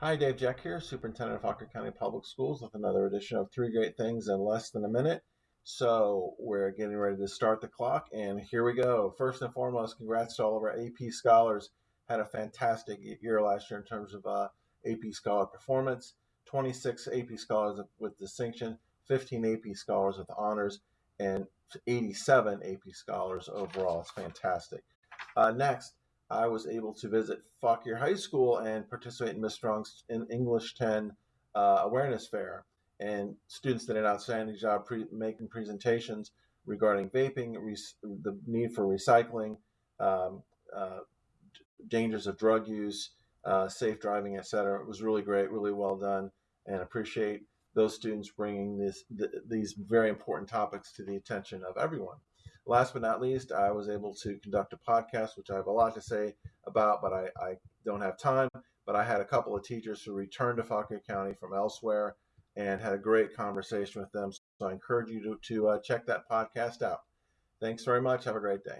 Hi, Dave Jack here, Superintendent of Fauquier County Public Schools, with another edition of Three Great Things in Less Than a Minute. So, we're getting ready to start the clock, and here we go. First and foremost, congrats to all of our AP scholars. Had a fantastic year last year in terms of uh, AP scholar performance 26 AP scholars with distinction, 15 AP scholars with honors, and 87 AP scholars overall. It's fantastic. Uh, next, I was able to visit Fauquier High School and participate in Miss Strong's English 10 uh, awareness fair. And students did an outstanding job pre- making presentations regarding vaping, the need for recycling, um, uh, dangers of drug use, uh, safe driving, etc. It was really great, really well done, and appreciate those students bringing this, th- these very important topics to the attention of everyone. Last but not least, I was able to conduct a podcast, which I have a lot to say about, but I, I don't have time. But I had a couple of teachers who returned to Fauquier County from elsewhere and had a great conversation with them. So I encourage you to, to uh, check that podcast out. Thanks very much. Have a great day.